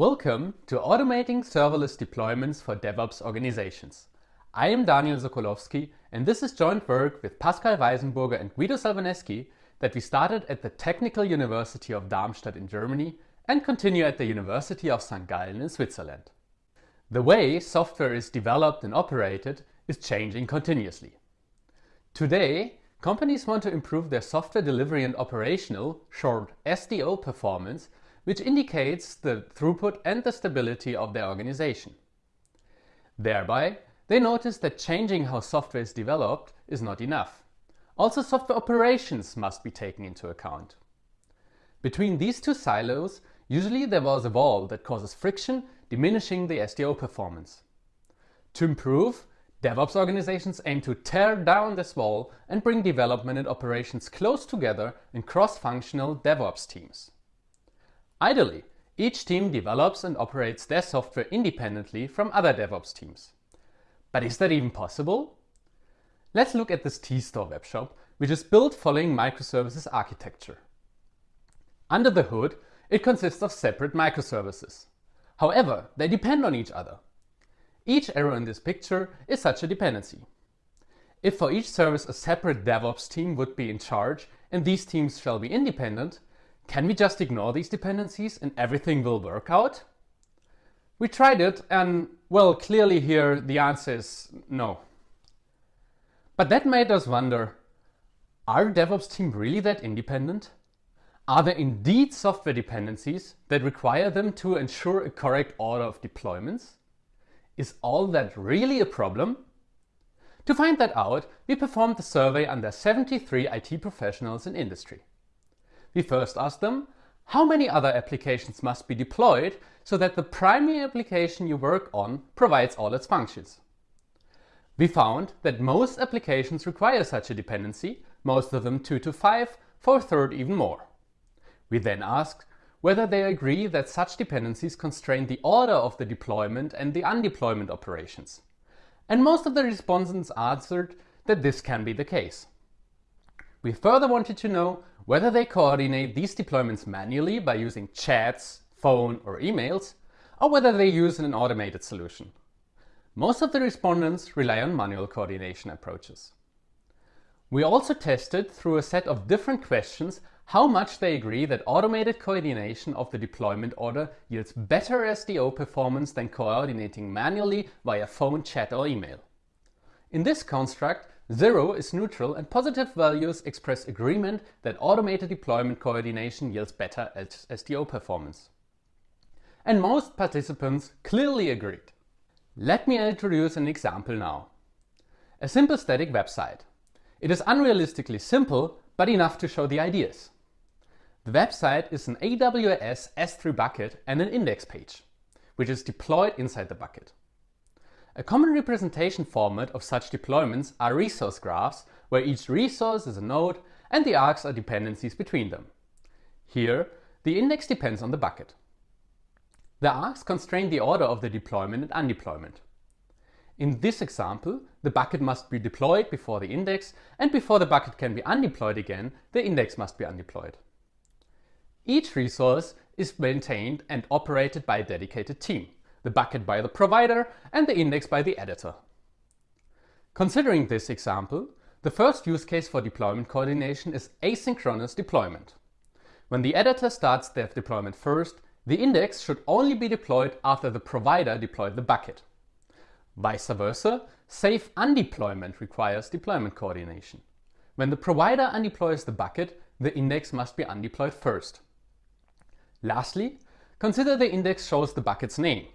Welcome to Automating Serverless Deployments for DevOps Organizations. I am Daniel Sokolowski and this is joint work with Pascal Weisenburger and Guido Salvaneschi that we started at the Technical University of Darmstadt in Germany and continue at the University of St. Gallen in Switzerland. The way software is developed and operated is changing continuously. Today, companies want to improve their software delivery and operational, short SDO performance which indicates the throughput and the stability of their organization. Thereby, they notice that changing how software is developed is not enough. Also software operations must be taken into account. Between these two silos, usually there was a wall that causes friction, diminishing the SDO performance. To improve, DevOps organizations aim to tear down this wall and bring development and operations close together in cross-functional DevOps teams. Ideally, each team develops and operates their software independently from other DevOps teams. But is that even possible? Let's look at this TeaStore webshop, which is built following microservices architecture. Under the hood, it consists of separate microservices. However, they depend on each other. Each arrow in this picture is such a dependency. If for each service a separate DevOps team would be in charge and these teams shall be independent, can we just ignore these dependencies and everything will work out? We tried it and, well, clearly here the answer is no. But that made us wonder, are DevOps team really that independent? Are there indeed software dependencies that require them to ensure a correct order of deployments? Is all that really a problem? To find that out, we performed a survey under 73 IT professionals in industry we first ask them, how many other applications must be deployed so that the primary application you work on provides all its functions? We found that most applications require such a dependency, most of them 2 to 5, for a third even more. We then asked whether they agree that such dependencies constrain the order of the deployment and the undeployment operations. And most of the respondents answered that this can be the case. We further wanted to know whether they coordinate these deployments manually by using chats, phone or emails, or whether they use an automated solution. Most of the respondents rely on manual coordination approaches. We also tested through a set of different questions how much they agree that automated coordination of the deployment order yields better SDO performance than coordinating manually via phone, chat or email. In this construct, Zero is neutral and positive values express agreement that automated deployment coordination yields better SDO performance. And most participants clearly agreed. Let me introduce an example now. A simple static website. It is unrealistically simple, but enough to show the ideas. The website is an AWS S3 bucket and an index page, which is deployed inside the bucket. A common representation format of such deployments are resource graphs, where each resource is a node and the arcs are dependencies between them. Here, the index depends on the bucket. The arcs constrain the order of the deployment and undeployment. In this example, the bucket must be deployed before the index and before the bucket can be undeployed again, the index must be undeployed. Each resource is maintained and operated by a dedicated team the bucket by the provider and the index by the editor. Considering this example, the first use case for deployment coordination is asynchronous deployment. When the editor starts their deployment first, the index should only be deployed after the provider deployed the bucket. Vice versa, safe undeployment requires deployment coordination. When the provider undeploys the bucket, the index must be undeployed first. Lastly, consider the index shows the bucket's name.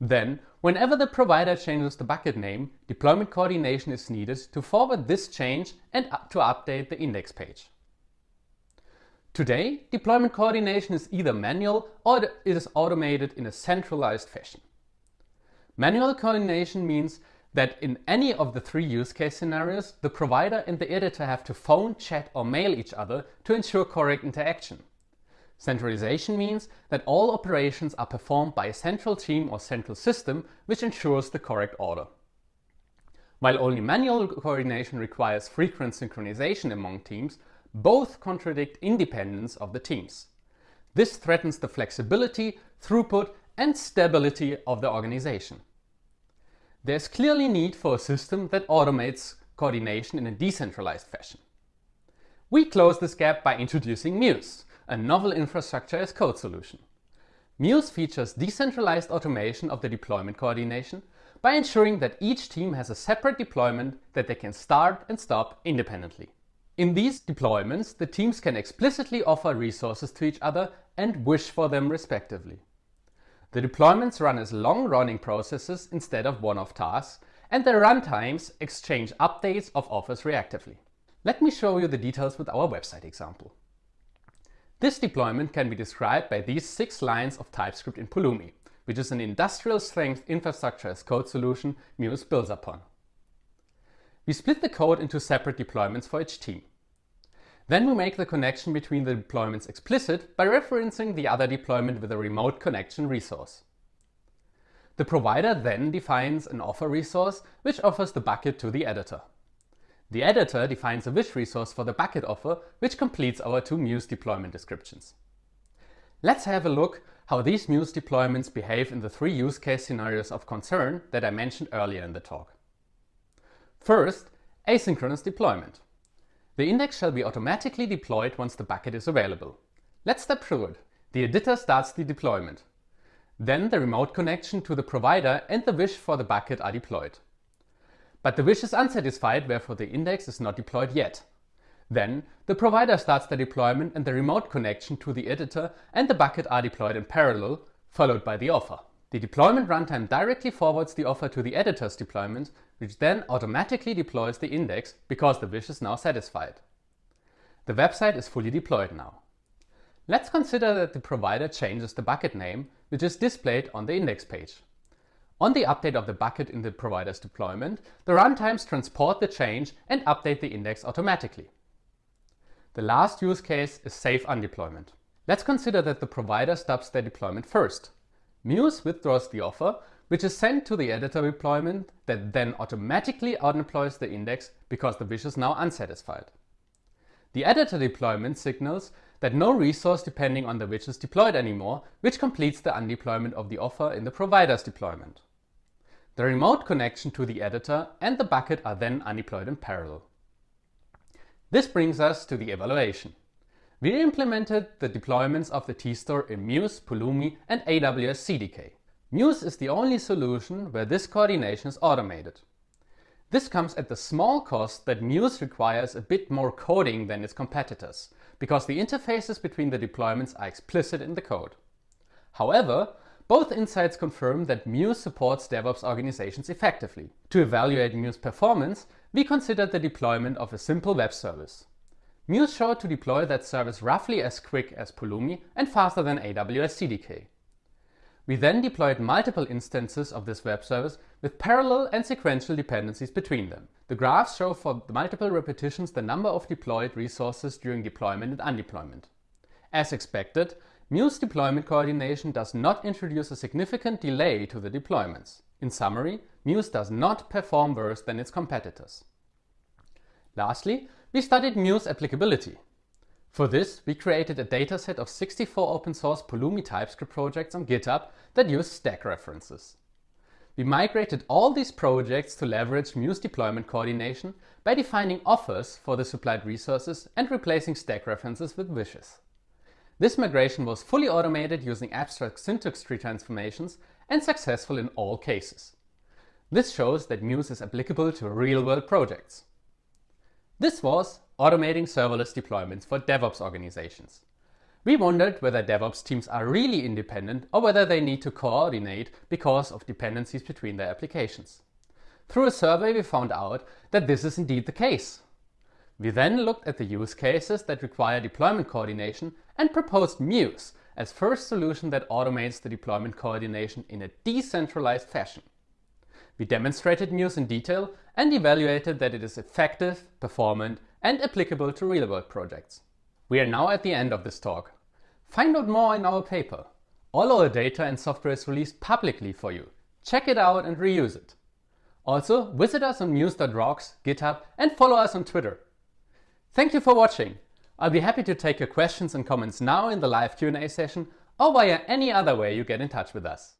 Then, whenever the provider changes the bucket name, deployment coordination is needed to forward this change and to update the index page. Today, deployment coordination is either manual or it is automated in a centralized fashion. Manual coordination means that in any of the three use case scenarios, the provider and the editor have to phone, chat or mail each other to ensure correct interaction. Centralization means that all operations are performed by a central team or central system which ensures the correct order. While only manual coordination requires frequent synchronization among teams, both contradict independence of the teams. This threatens the flexibility, throughput and stability of the organization. There's clearly need for a system that automates coordination in a decentralized fashion. We close this gap by introducing Muse, a novel infrastructure as code solution. Muse features decentralized automation of the deployment coordination by ensuring that each team has a separate deployment that they can start and stop independently. In these deployments, the teams can explicitly offer resources to each other and wish for them respectively. The deployments run as long-running processes instead of one-off tasks, and their runtimes exchange updates of offers reactively. Let me show you the details with our website example. This deployment can be described by these six lines of TypeScript in Pulumi, which is an industrial-strength infrastructure as code solution Muse builds upon. We split the code into separate deployments for each team. Then we make the connection between the deployments explicit by referencing the other deployment with a remote connection resource. The provider then defines an offer resource which offers the bucket to the editor. The editor defines a wish resource for the bucket offer, which completes our two Muse deployment descriptions. Let's have a look how these Muse deployments behave in the three use case scenarios of concern that I mentioned earlier in the talk. First, asynchronous deployment. The index shall be automatically deployed once the bucket is available. Let's step through it. The editor starts the deployment. Then the remote connection to the provider and the wish for the bucket are deployed. But the wish is unsatisfied, wherefore the index is not deployed yet. Then, the provider starts the deployment and the remote connection to the editor and the bucket are deployed in parallel, followed by the offer. The deployment runtime directly forwards the offer to the editor's deployment, which then automatically deploys the index because the wish is now satisfied. The website is fully deployed now. Let's consider that the provider changes the bucket name, which is displayed on the index page. On the update of the bucket in the provider's deployment, the runtimes transport the change and update the index automatically. The last use case is safe undeployment. Let's consider that the provider stops their deployment first. Muse withdraws the offer, which is sent to the editor deployment that then automatically undeploys the index because the wish is now unsatisfied. The editor deployment signals that no resource depending on the wish is deployed anymore, which completes the undeployment of the offer in the provider's deployment. The remote connection to the editor and the bucket are then undeployed in parallel. This brings us to the evaluation. We implemented the deployments of the TeaStore in Muse, Pulumi and AWS CDK. Muse is the only solution where this coordination is automated. This comes at the small cost that Muse requires a bit more coding than its competitors, because the interfaces between the deployments are explicit in the code. However, both insights confirm that Muse supports DevOps organizations effectively. To evaluate Muse performance, we considered the deployment of a simple web service. Muse showed to deploy that service roughly as quick as Pulumi and faster than AWS CDK. We then deployed multiple instances of this web service with parallel and sequential dependencies between them. The graphs show for multiple repetitions the number of deployed resources during deployment and undeployment. As expected, Muse deployment coordination does not introduce a significant delay to the deployments. In summary, Muse does not perform worse than its competitors. Lastly, we studied Muse applicability. For this, we created a dataset of 64 open source Pulumi TypeScript projects on GitHub that use stack references. We migrated all these projects to leverage Muse deployment coordination by defining offers for the supplied resources and replacing stack references with wishes. This migration was fully automated using abstract syntax tree transformations and successful in all cases. This shows that Muse is applicable to real-world projects. This was automating serverless deployments for DevOps organizations. We wondered whether DevOps teams are really independent or whether they need to coordinate because of dependencies between their applications. Through a survey we found out that this is indeed the case. We then looked at the use cases that require deployment coordination and proposed Muse as first solution that automates the deployment coordination in a decentralized fashion. We demonstrated Muse in detail and evaluated that it is effective, performant and applicable to real-world projects. We are now at the end of this talk. Find out more in our paper. All our data and software is released publicly for you. Check it out and reuse it. Also, visit us on muse.rocks, GitHub and follow us on Twitter. Thank you for watching. I'll be happy to take your questions and comments now in the live Q&A session or via any other way you get in touch with us.